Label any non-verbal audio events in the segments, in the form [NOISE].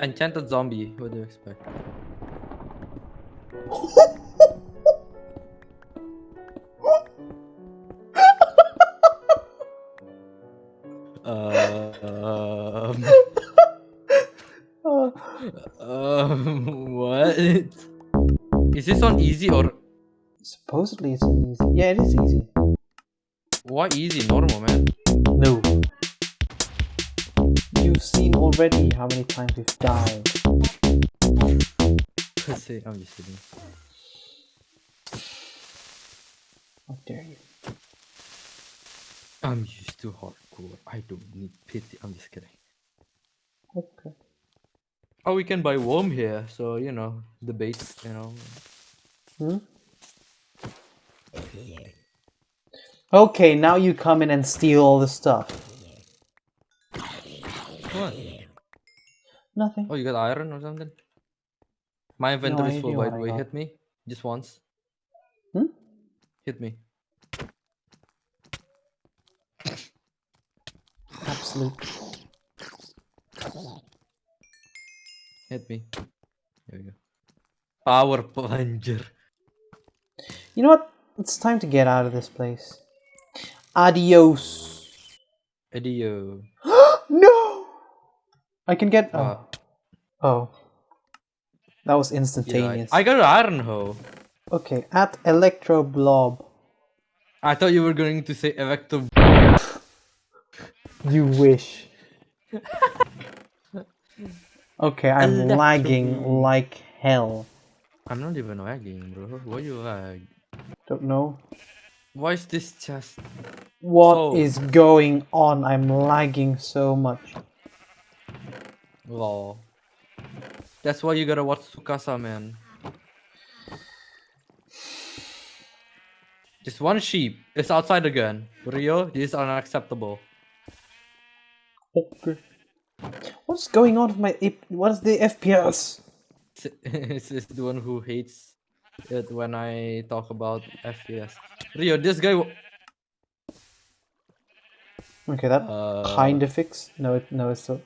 Enchanted zombie. What do you expect? [LAUGHS] um, Uh, um, what? Is this on easy or supposedly it's easy. Yeah, it is easy. why easy? No. Many times we've died. Say, I'm just kidding. How dare you? I'm used to hardcore. I don't need pity. I'm just kidding. Okay. Oh, we can buy worm here, so you know the bait. You know. Hmm? Okay, now you come in and steal all the stuff. Nothing. Oh, you got iron or something? My inventory is full. By the way, hit me just once. Hmm? Hit me. Absolute. Hit me. There we go. Power plunger. You know what? It's time to get out of this place. Adios. Idio. [GASPS] no! I can get. Oh. Uh, oh. That was yeah, I, instantaneous. I got an iron hoe. Okay, at Electroblob. I thought you were going to say electro. You wish. okay, I'm Electro lagging like hell. I'm not even lagging, bro. Why you lag? Don't know. Why is this chest? What So- is going on? I'm lagging so much. Lol. That's why you gotta watch Tsukasa, man. Just one sheep. It's outside again. Rio, this is unacceptable. Okay. What's going on with my. ip- What is the FPS? This is the one who hates it when I talk about FPS. Rio, this guy. Okay, that Uh, kind of fix. No, it, no, it's still.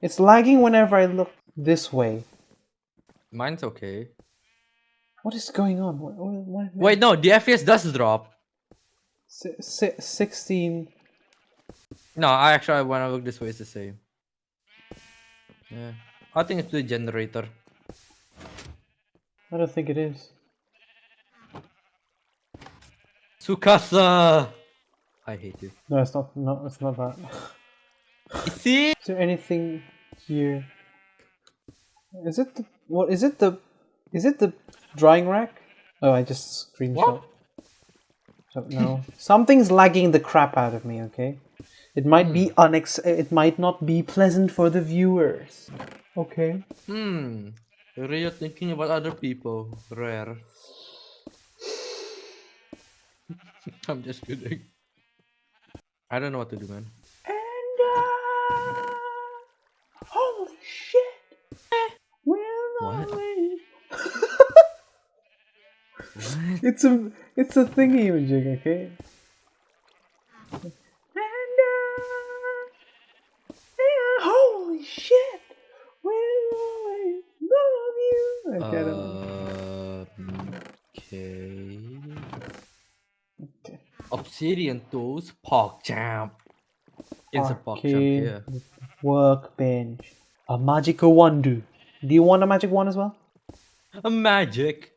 It's lagging whenever I look this way. Mine's okay. What is going on? What, what, what, Wait, no, the FPS does drop. Si- si- 16. No, I actually when I look this way, it's the same. Yeah, I think it's the generator. I don't think it is. Tsukasa. I hate you. No, it's not. No, it's not that. [LAUGHS] See? Is there anything here? Is it the what? Is it the? Is it the drying rack? Oh, I just screenshot. Don't know. [LAUGHS] Something's lagging the crap out of me. Okay, it might be unex. It might not be pleasant for the viewers. Okay. Hmm. Rio thinking about other people. Rare. [LAUGHS] I'm just kidding. I don't know what to do, man. [LAUGHS] It's a it's a thingy imaging, okay? And uh, yeah, holy shit! Always love you. I don't. Um, okay. Okay. Obsidian tools, Park Champ. It's a Park Champ here. Workbench. A magical wand. Do you want a magic wand as well? A magic.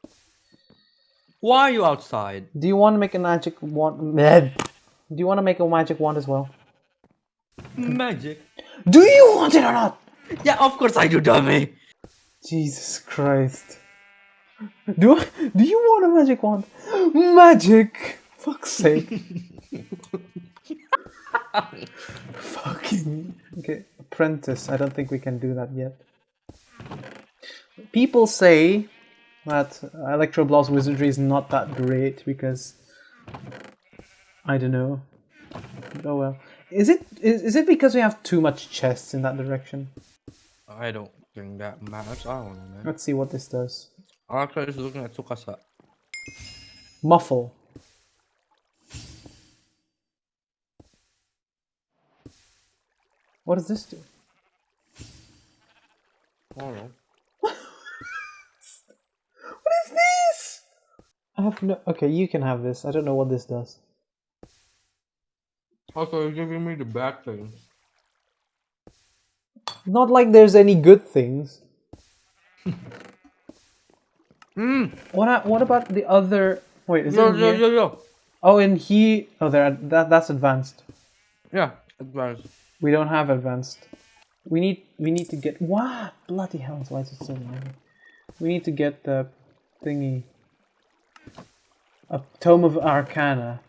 Why are you outside? Do you want to make a magic wand? Do you want to make a magic wand as well? Magic. Do you want it or not? Yeah, of course I do, dummy. Jesus Christ. Do do you want a magic wand? Magic! Fuck's sake. [LAUGHS] Fucking. Okay, apprentice. I don't think we can do that yet. People say that Electroblob's Wizardry is not that great because. I don't know. Oh well. Is it is, is it because we have too much chests in that direction? I don't think that matters. I don't know, man. Let's see what this does. I'm actually just looking at Tsukasa. Muffle. What does this do? I don't know. What is this? I have no. Okay, you can have this. I don't know what this does. Also, you're giving me the bad thing. Not like there's any good things. [LAUGHS] Hmm. What? What about the other? Wait, is Yo, it? yo, yo, yo. Oh, and he. Oh, there. That that's advanced. Yeah, advanced. We don't have advanced. We need. We need to get. What? Bloody hell! Why is it so long? We need to get the thingy. A tome of Arcana.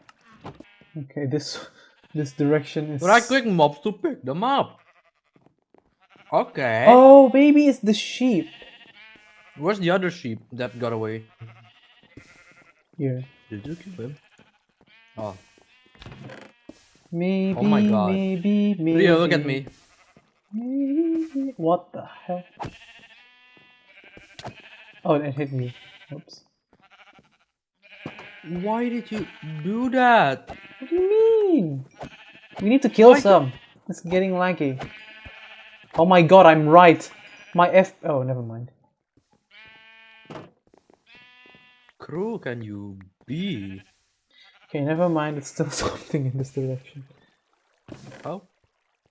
Okay, this this direction is. Right click mobs to pick them up. Okay. Oh, baby, it's the sheep. Where's the other sheep that got away? Here. Did you kill him? Oh. Maybe. Oh my God. Maybe. Maybe. Rio, look at me. Maybe. What the hell? Oh, it hit me. Oops. Why did you do that? What do you mean? We need to kill Why some. It's getting laggy. Oh my god, I'm right. My F. Oh, never mind. Cruel can you be? Okay, never mind. It's still [LAUGHS] something in this direction. How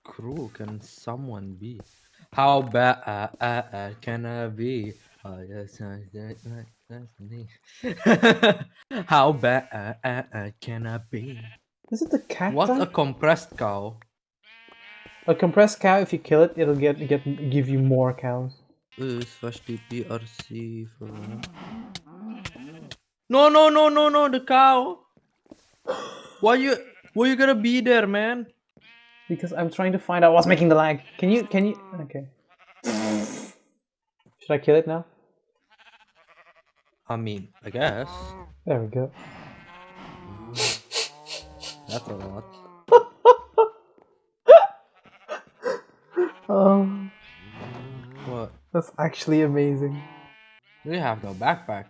cruel can someone be? How bad uh, uh, uh, can I be? Oh, yes, uh, that, that, that's me. [LAUGHS] How bad uh, uh, uh, can I be? Is it the cat? What a compressed cow. a compressed cow. If you kill it, it'll get get give you more cows. Uh, slash TPRC for. No, no, no, no, no, the cow. [GASPS] Why you? Why you gonna be there, man? Because I'm trying to find out what's making the lag. Can you? Can you? Okay. [SIGHS] Should I kill it now? I mean, I guess [LAUGHS] There we go. that's a lot. Oh, [LAUGHS] What? that's actually amazing. We have no backpack.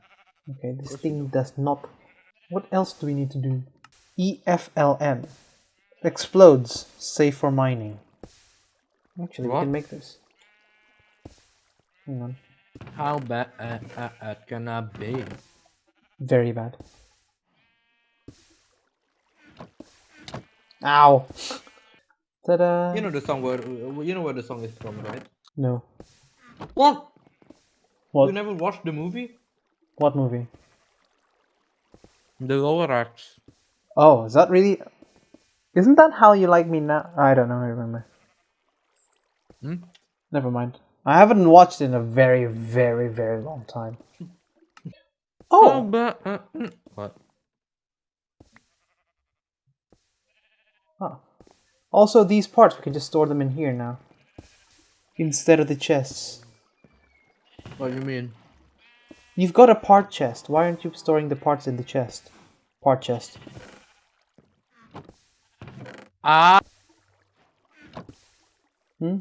Okay, this thing does not. What else do we need to do? E EFLN. Explodes. Safe for mining. Actually, we can make this. Hang on. How bad uh, uh, uh, can I be? Very bad. Ow! Ta-da! You know the song where you know where the song is from, right? no. What? What? You never watched the movie? What movie? The Lorax. Oh, is that really? Isn't that how you like me now? I don't know. I remember. Hmm? Never mind. I haven't watched in a very, very, very long time. How [LAUGHS] Oh, bad? Uh, mm, what? huh. also these parts we can just store them in here now, instead of the chests. What do you mean? You've got a part chest. Why aren't you storing the parts in the chest? Part chest. Ah. Hmm.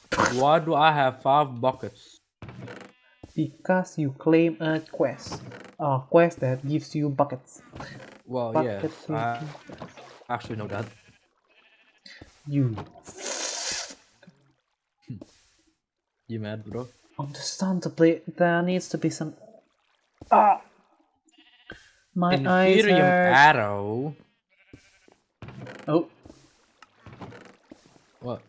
Why do I have five buckets? Because you claim a quest. A quest that gives you buckets. Well, Bucket yes, I actually know that. You You mad, bro? understandably there needs to be some Ah My eyes Inferium hurt. arrow. Oh What?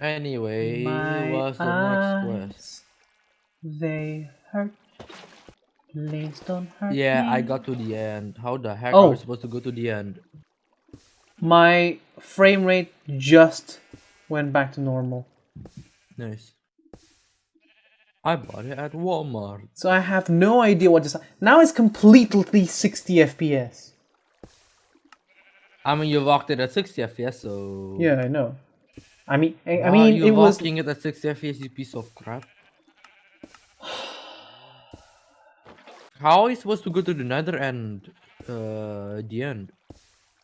Anyway, My what's the next quest? They hurt. Please don't hurt Yeah, me. I got to the end. How the heck Oh. are we supposed to go to the end? My frame rate just went back to normal. Nice. I bought it at Walmart. So I have no idea what just now it's completely 60 FPS. I mean, you locked it at 60 FPS, so. Yeah, I know. I mean, I, I mean, it was. it at 60 FPS, you piece of crap? [SIGHS] How are you supposed to go to the nether end? Uh, the end.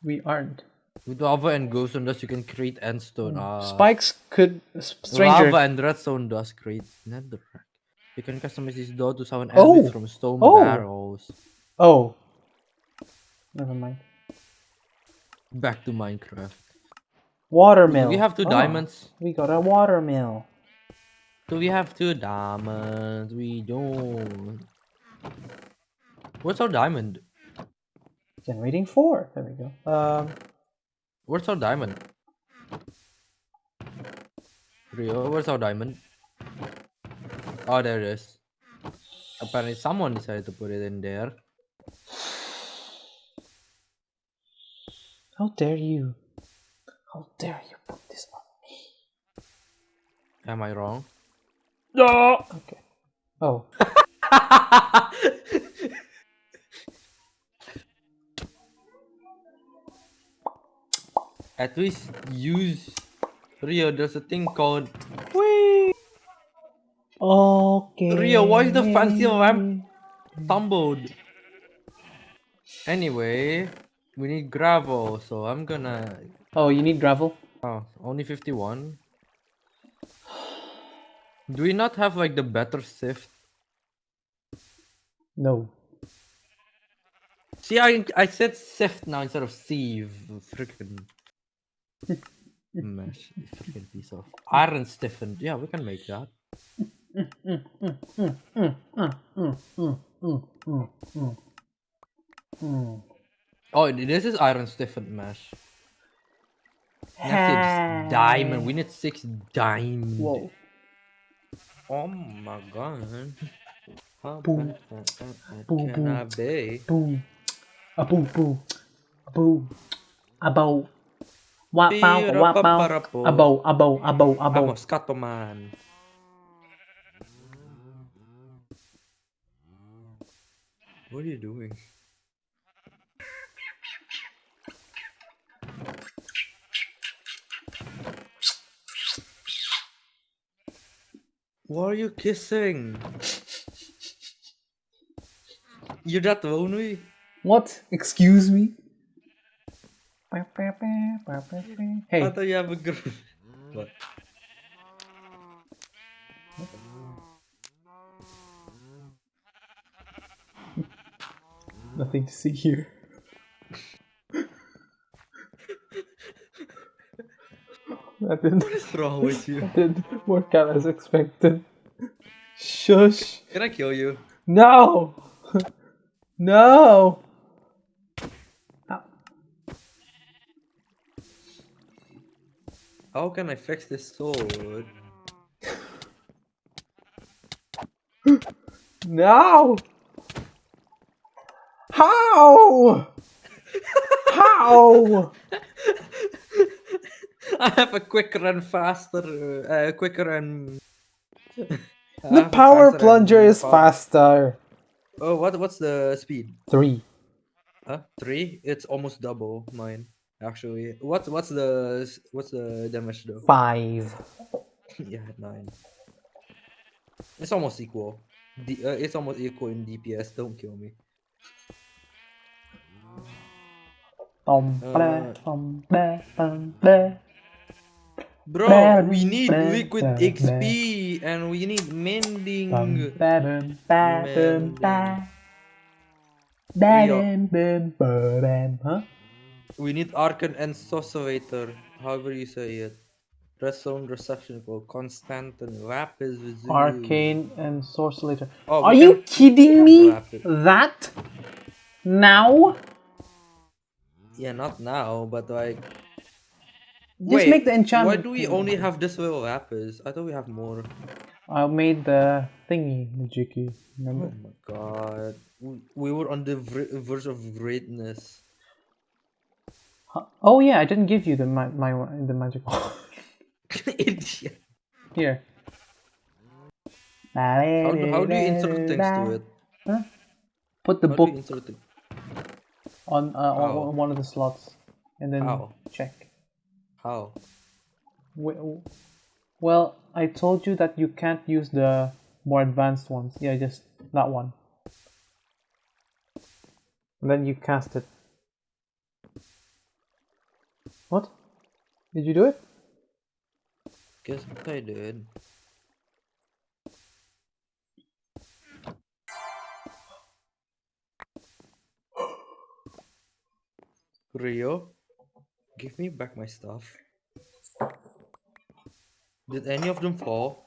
We aren't. With lava and glowstone dust, you can create endstone. Uh, Spikes could. Stranger. Lava and redstone dust create netherrack. You can customize this door to summon Oh! enemies from stone Oh! barrels. Oh. Never mind. Back to Minecraft. Watermill. We have two Oh, diamonds. We got a watermill. Do we have two diamonds? We don't. What's our diamond? Generating four. There we go. Um. Where's our diamond? Rio, where's our diamond? Oh, there it is. Apparently, someone decided to put it in there. How dare you? How dare you put this on me? Am I wrong? No. Okay. Oh. At least use Rio. There's a thing called Whee! Okay. Rio, why is the fancy lamp tumbled? Anyway, we need gravel, so I'm gonna. Oh, you need gravel. Oh, only 51. Do we not have like the better sift? No. See, I I said sift now instead of sieve. Freaking [LAUGHS] mesh. Freaking piece of iron stiffened. Yeah, we can make that. [LAUGHS] Oh, this is iron stiffened mesh. Next is diamond. We need six diamond. Whoa. Oh my god. How Boom. bad can Boom, boom. I be? Boom. A boom boom. A boom. A bow. Wap bow wap bow. A bow a bow a bow a I'm bow. a scatterman. What are you doing? What are you kissing? You're that lonely? What? Excuse me? Hey. I thought you have a girl. What? nothing to see here. That didn't, What's wrong with you? [LAUGHS] that didn't work out as expected. Shush. Can I kill you? No! [LAUGHS] no! How can I fix this sword? [GASPS] No! How? [LAUGHS] How? I have a quicker and faster, uh, quicker and. [LAUGHS] The power plunger is faster. Oh, what? What's the speed? Three. Huh? Three? It's almost double mine. Actually, what's what's the what's the damage though? Five. [LAUGHS] yeah, nine. It's almost equal. D- uh, it's almost equal in DPS. Don't kill me. Uh, blah, bum, blah. Bro, we need liquid XP and we need mending. Huh? We need Arcan and Socirator, however you say it. Redstone reception code, constant and lapis lazuli. Arcane and Sorcerer. Oh, Are you kidding me? Rapid. That? Now? Yeah, not now, but like. Just make the enchantment. Why do we only have this little lapis? I thought we have more. I made the thingy, Majiki. Oh Remember? my god. We, we were on the verge of greatness. Huh? Oh yeah, I didn't give you the ma- my the magic one. [LAUGHS] Idiot. Here. How, do- how do you insert things to it? Huh? Put the How book you insert on, uh, on one of the slots, and then How? check. How? well, I told you that you can't use the more advanced ones. Yeah, just that one. And then you cast it. What? Did you do it? Guess what I did? Rio, give me back my stuff. Did any of them fall?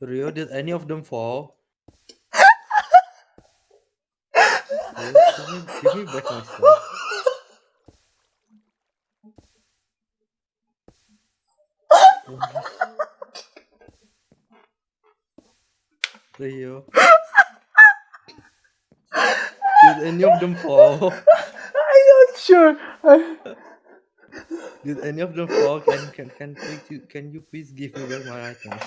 Rio, did any of them fall? Give, me, give me back my stuff. Rio. Did any of them fall? [LAUGHS] I'm not sure. I- Did any of them fall? Can can can please you can you please give me back my items?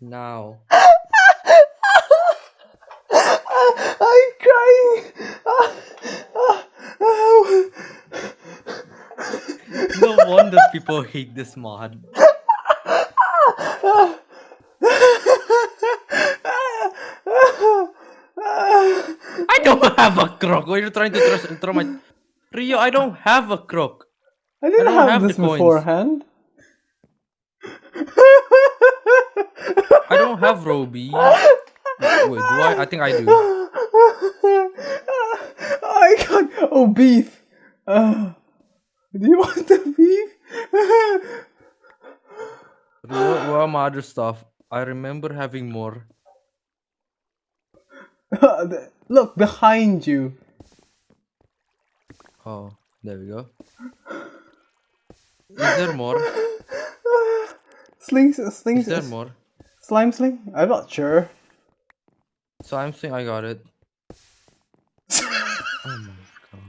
Now. I'm crying. No wonder people hate this mod. [LAUGHS] I don't have a crook. Why are you trying to throw, throw my Rio? I don't have a crook. I didn't don't have, have this beforehand. I don't have Roby. [LAUGHS] Wait, do I? I think I do. I can't. Oh, beef. Uh, do you want the beef? Where are my other stuff? I remember having more. [LAUGHS] Look behind you. Oh, there we go. Is there more? [LAUGHS] Slings, slings, Is there more? slime sling. I'm not sure. So I'm saying I got it. [LAUGHS] oh my god.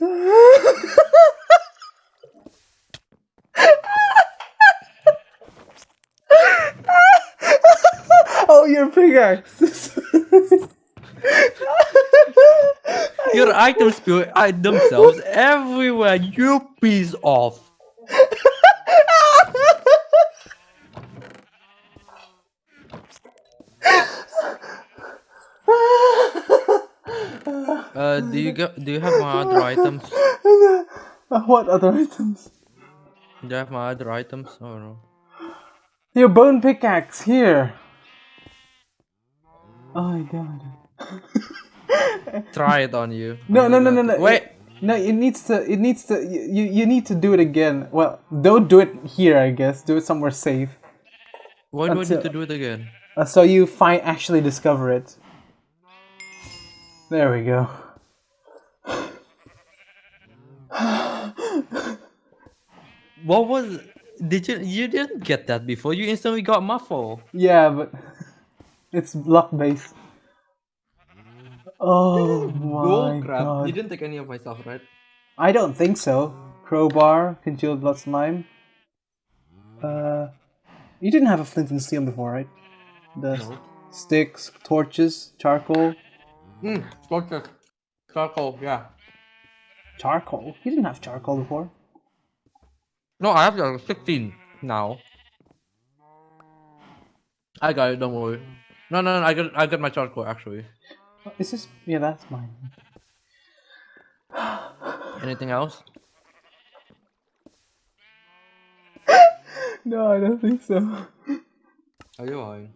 [LAUGHS] oh, your pickaxe. Your items spill themselves everywhere, you piece of. [LAUGHS] Uh, do you get? Do you have my other items? [LAUGHS] What other items? Do you have my other items? Oh no. Your bone pickaxe here. Oh my god. [LAUGHS] Try it on you. No, no, no, no, no. Wait. No, it needs to. It needs to. You, you need to do it again. Well, don't do it here. I guess do it somewhere safe. Why do I need to do it again? Uh, so you find actually discover it. There we go. [SIGHS] What was? Did you? You didn't get that before. You instantly got muffle. Yeah, but it's luck based. Oh my Oh crap! god! You didn't take any of my stuff, right? I don't think so. Crowbar, concealed blood slime. Uh, you didn't have a flint and steel before, right? The No. sticks, torches, charcoal, Hmm. Torches. Charcoal. Yeah. charcoal. You didn't have charcoal before. No, I have uh, 16 now. I got it. Don't worry. No, no, no. I got. I got my charcoal actually. Oh, Is this? Yeah, that's mine. Anything else? [LAUGHS] No, I don't think so. Are you lying?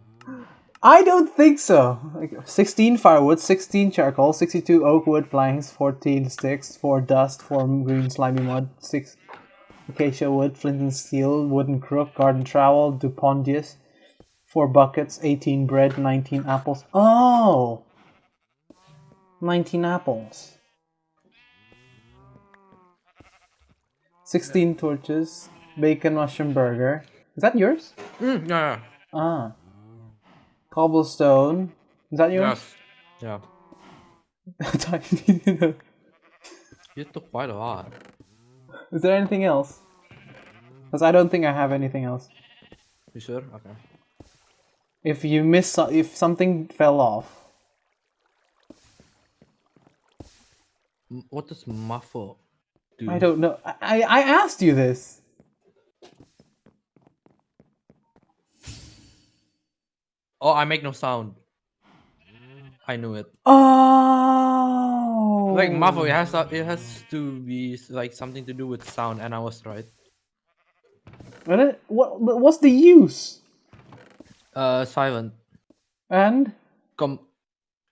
I don't think so. Like 16 firewood, 16 charcoal, 62 oak wood planks, 14 sticks, 4 dust, 4 green slimy mud, 6 acacia wood, flint and steel, wooden crook, garden trowel, dupondius, 4 buckets, 18 bread, 19 apples. Oh! 19 apples. 16 torches, bacon mushroom burger. Is that yours? Mm, yeah. Ah. Cobblestone. Is that yours? Yes. Yeah. [LAUGHS] Tiny. You took quite a lot. Is there anything else? Because I don't think I have anything else. You sure? Okay. If you miss, if something fell off. What does muffle do? I don't know. I I asked you this. Oh, I make no sound. I knew it. Oh. Like muffle, it has to- it has to be like something to do with sound, and I was right. What? it- What? What's the use? Uh, silent. And. Com.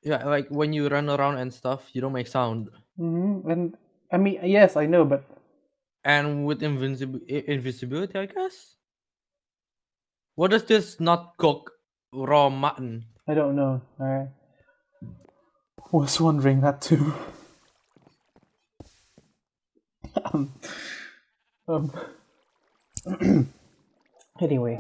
Yeah, like when you run around and stuff, you don't make sound. Hmm And I mean, yes, I know, but And with invincible invisibility, I guess. What does this not cook raw mutton? I don't know. I was wondering that too. [LAUGHS] um, um. [CLEARS THROAT] anyway,